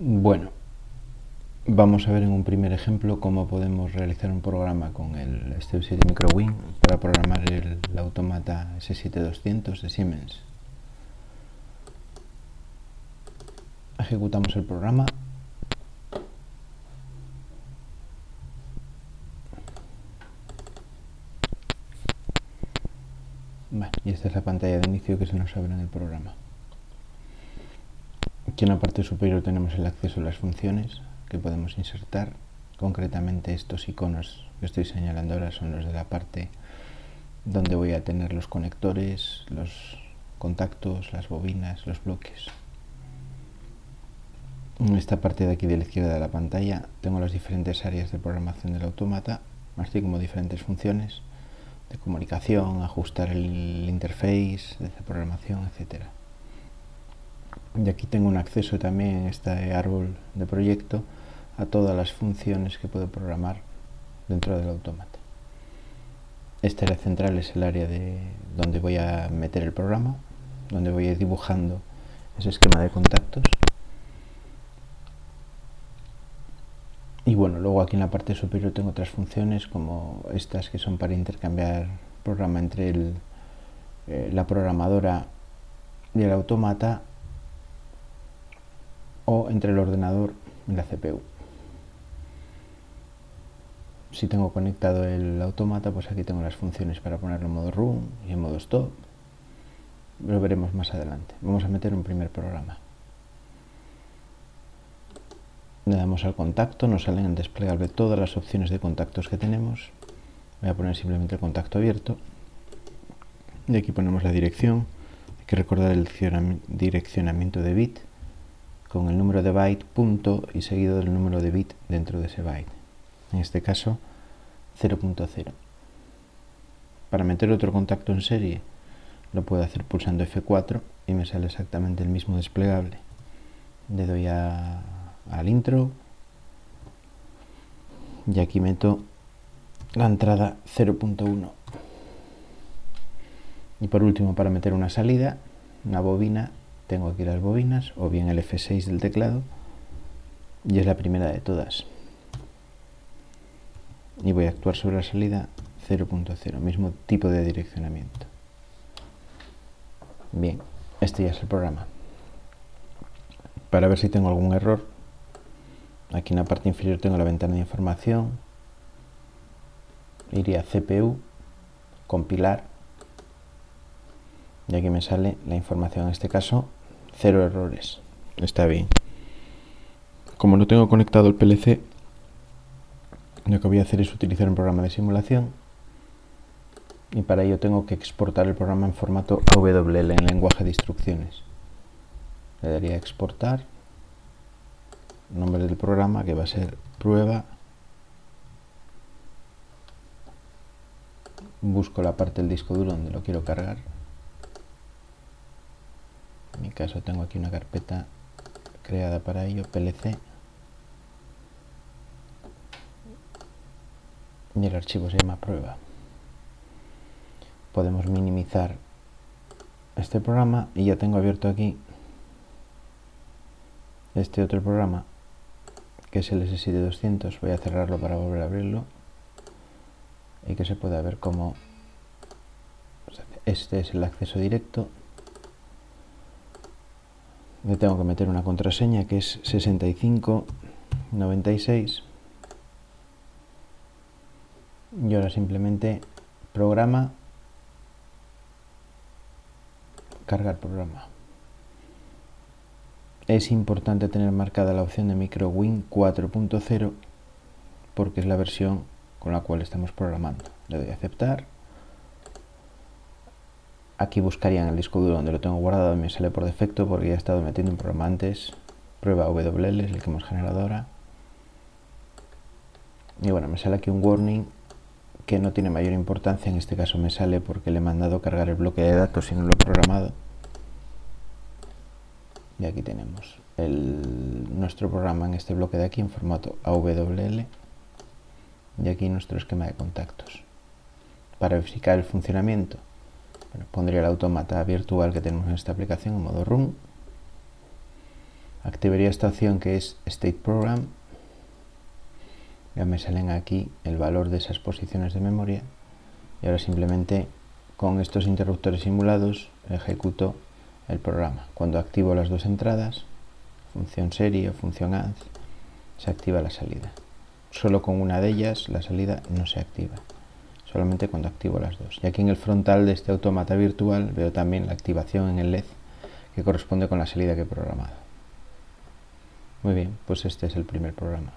Bueno, vamos a ver en un primer ejemplo cómo podemos realizar un programa con el Step 7 MicroWin para programar el, automata S7200 de Siemens. Ejecutamos el programa. y esta es la pantalla de inicio que se nos abre en el programa. Aquí en la parte superior tenemos el acceso a las funciones que podemos insertar. Concretamente estos iconos que estoy señalando ahora son los de la parte donde voy a tener los conectores, los contactos, las bobinas, los bloques. En esta parte de aquí de la izquierda de la pantalla tengo las diferentes áreas de programación del automata, así como diferentes funciones de comunicación, ajustar el interface, de programación, etcétera y aquí tengo un acceso también en este árbol de proyecto a todas las funciones que puedo programar dentro del automata. Esta área central es el área de donde voy a meter el programa, donde voy a ir dibujando ese esquema de contactos. Y bueno, luego aquí en la parte superior tengo otras funciones como estas que son para intercambiar programa entre eh, la programadora y el automata o entre el ordenador y la CPU. Si tengo conectado el automata, pues aquí tengo las funciones para ponerlo en modo run y en modo stop. Lo veremos más adelante. Vamos a meter un primer programa. Le damos al contacto, nos salen en desplegable todas las opciones de contactos que tenemos. Voy a poner simplemente el contacto abierto. Y aquí ponemos la dirección. Hay que recordar el direccionamiento de bit con el número de byte punto y seguido del número de bit dentro de ese byte. En este caso 0.0. Para meter otro contacto en serie lo puedo hacer pulsando F4 y me sale exactamente el mismo desplegable. Le doy a, al intro y aquí meto la entrada 0.1. Y por último para meter una salida, una bobina tengo aquí las bobinas o bien el F6 del teclado y es la primera de todas. Y voy a actuar sobre la salida 0.0 mismo tipo de direccionamiento. Bien, este ya es el programa. Para ver si tengo algún error aquí en la parte inferior tengo la ventana de información. Iría a CPU compilar. Y aquí me sale la información en este caso Cero errores. Está bien. Como no tengo conectado el PLC, lo que voy a hacer es utilizar un programa de simulación y para ello tengo que exportar el programa en formato AWL en lenguaje de instrucciones. Le daría exportar, nombre del programa que va a ser prueba, busco la parte del disco duro donde lo quiero cargar caso tengo aquí una carpeta creada para ello, PLC y el archivo se llama prueba. Podemos minimizar este programa y ya tengo abierto aquí este otro programa que es el S7200 voy a cerrarlo para volver a abrirlo y que se pueda ver cómo este es el acceso directo le tengo que meter una contraseña que es 6596 y ahora simplemente programa. Cargar programa. Es importante tener marcada la opción de MicroWin 4.0 porque es la versión con la cual estamos programando. Le doy a aceptar Aquí buscaría en el disco duro donde lo tengo guardado y me sale por defecto porque ya he estado metiendo un programa antes. Prueba WL, es el que hemos generado ahora. Y bueno, me sale aquí un warning que no tiene mayor importancia. En este caso me sale porque le he mandado cargar el bloque de datos y no lo he programado. Y aquí tenemos nuestro programa en este bloque de aquí en formato AWL. Y aquí nuestro esquema de contactos. Para verificar el funcionamiento pondría el automata virtual que tenemos en esta aplicación en modo run. activaría esta opción que es State Program. Ya me salen aquí el valor de esas posiciones de memoria y ahora simplemente con estos interruptores simulados ejecuto el programa. Cuando activo las dos entradas, función serie o función add, se activa la salida. Solo con una de ellas la salida no se activa, solamente cuando activo las dos. Y aquí en el frontal de este automata virtual veo también la activación en el LED que corresponde con la salida que he programado. Muy bien, pues este es el primer programa.